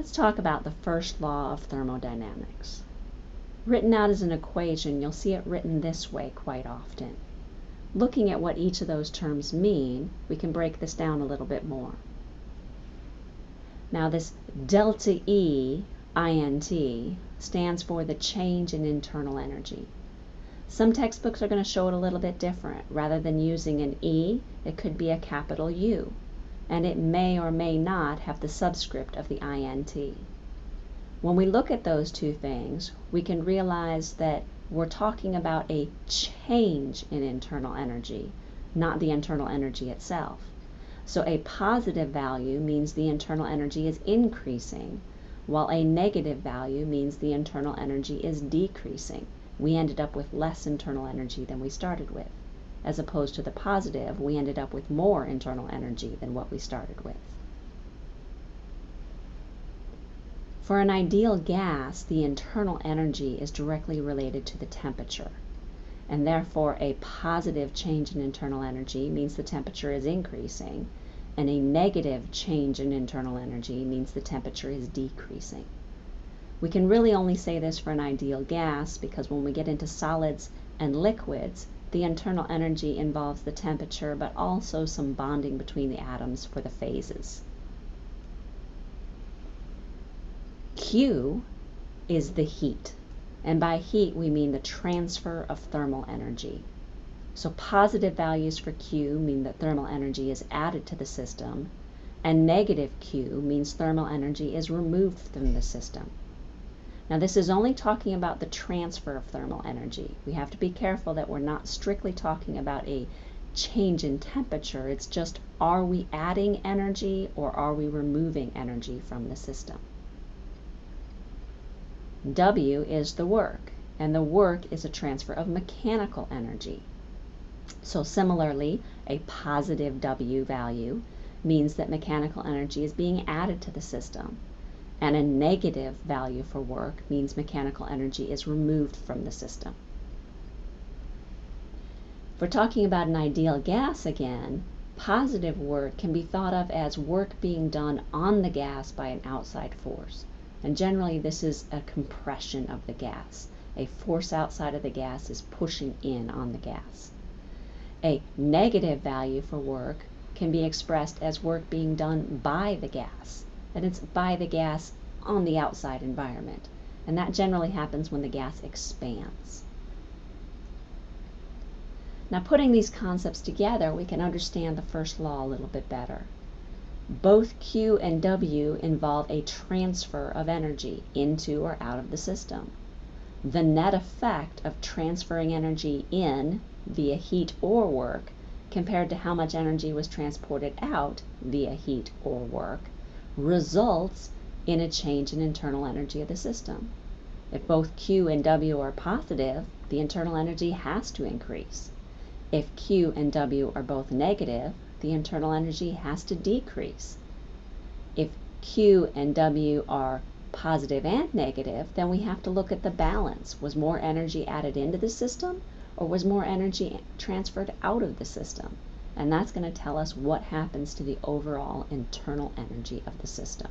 Let's talk about the first law of thermodynamics. Written out as an equation, you'll see it written this way quite often. Looking at what each of those terms mean, we can break this down a little bit more. Now this delta E, INT, stands for the change in internal energy. Some textbooks are going to show it a little bit different. Rather than using an E, it could be a capital U and it may or may not have the subscript of the INT. When we look at those two things, we can realize that we're talking about a change in internal energy, not the internal energy itself. So a positive value means the internal energy is increasing, while a negative value means the internal energy is decreasing. We ended up with less internal energy than we started with as opposed to the positive, we ended up with more internal energy than what we started with. For an ideal gas, the internal energy is directly related to the temperature, and therefore a positive change in internal energy means the temperature is increasing, and a negative change in internal energy means the temperature is decreasing. We can really only say this for an ideal gas because when we get into solids and liquids, the internal energy involves the temperature, but also some bonding between the atoms for the phases. Q is the heat, and by heat we mean the transfer of thermal energy. So positive values for Q mean that thermal energy is added to the system, and negative Q means thermal energy is removed from the system. Now this is only talking about the transfer of thermal energy. We have to be careful that we're not strictly talking about a change in temperature. It's just are we adding energy or are we removing energy from the system? W is the work, and the work is a transfer of mechanical energy. So similarly, a positive W value means that mechanical energy is being added to the system and a negative value for work means mechanical energy is removed from the system. If we're talking about an ideal gas again, positive work can be thought of as work being done on the gas by an outside force. And generally this is a compression of the gas. A force outside of the gas is pushing in on the gas. A negative value for work can be expressed as work being done by the gas that it's by the gas on the outside environment. And that generally happens when the gas expands. Now putting these concepts together, we can understand the first law a little bit better. Both Q and W involve a transfer of energy into or out of the system. The net effect of transferring energy in via heat or work compared to how much energy was transported out via heat or work results in a change in internal energy of the system. If both Q and W are positive, the internal energy has to increase. If Q and W are both negative, the internal energy has to decrease. If Q and W are positive and negative, then we have to look at the balance. Was more energy added into the system or was more energy transferred out of the system? And that's going to tell us what happens to the overall internal energy of the system.